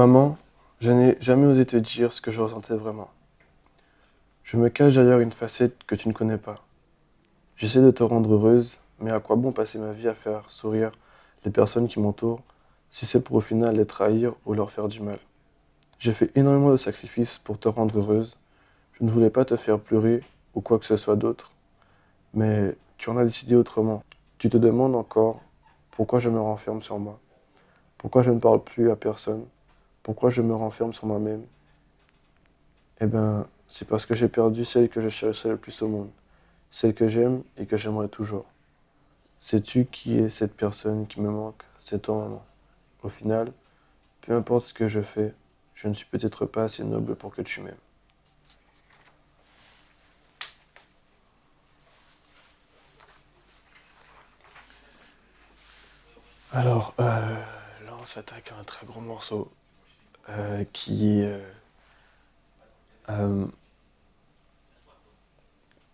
Maman, je n'ai jamais osé te dire ce que je ressentais vraiment. Je me cache derrière une facette que tu ne connais pas. J'essaie de te rendre heureuse, mais à quoi bon passer ma vie à faire sourire les personnes qui m'entourent si c'est pour au final les trahir ou leur faire du mal? J'ai fait énormément de sacrifices pour te rendre heureuse. Je ne voulais pas te faire pleurer ou quoi que ce soit d'autre. Mais tu en as décidé autrement. Tu te demandes encore pourquoi je me renferme sur moi. Pourquoi je ne parle plus à personne? Pourquoi je me renferme sur moi-même? Eh bien, c'est parce que j'ai perdu celle que je cherchais le plus au monde. Celle que j'aime et que j'aimerais toujours. Sais-tu qui est cette personne qui me manque C'est toi, maman. Au final, peu importe ce que je fais, je ne suis peut-être pas assez noble pour que tu m'aimes. Alors, euh, là, on s'attaque à un très gros morceau euh, qui est... Euh,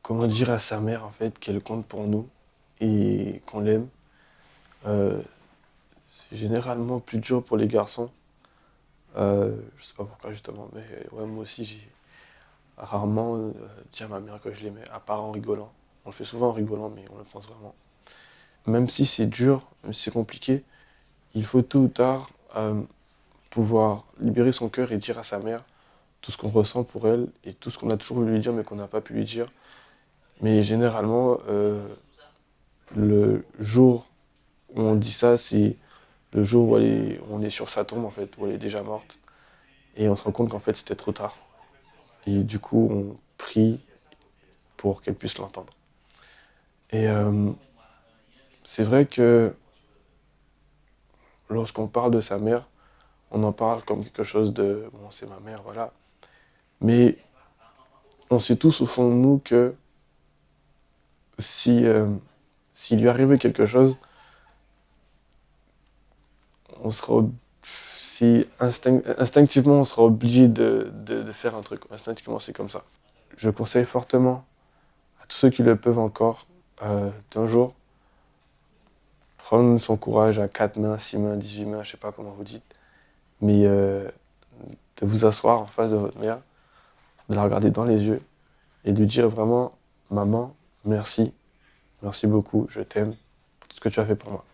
comment dire à sa mère, en fait, qu'elle compte pour nous et qu'on l'aime. c'est généralement plus dur pour les garçons. je sais pas pourquoi, justement, mais ouais, moi aussi, j'ai rarement dit à ma mère que je l'aimais, à part en rigolant. On le fait souvent en rigolant, mais on le pense vraiment même si c'est dur, même si c'est compliqué, il faut tôt ou tard euh, pouvoir libérer son cœur et dire à sa mère tout ce qu'on ressent pour elle et tout ce qu'on a toujours voulu lui dire mais qu'on n'a pas pu lui dire. Mais généralement, euh, le jour où on dit ça, c'est le jour où, on est sur sa tombe, en fait, où elle est déjà morte. Et on se rend compte qu'en fait, c'était trop tard. Et du coup, on prie pour qu'elle puisse l'entendre. Et euh, c'est vrai que lorsqu'on parle de sa mère, on en parle comme quelque chose de « bon, c'est ma mère, voilà ». Mais on sait tous au fond de nous que si euh, s'il lui arrivait quelque chose, on sera si instinctivement on sera obligé de, faire un truc. Instinctivement, c'est comme ça. Je conseille fortement à tous ceux qui le peuvent encore euh, d'un jour prendre son courage à 4 mains, 6 mains, 18 mains, je sais pas comment vous dites, mais euh, de vous asseoir en face de votre mère, de la regarder dans les yeux et de lui dire vraiment « Maman, merci, merci beaucoup, je t'aime tout ce que tu as fait pour moi ».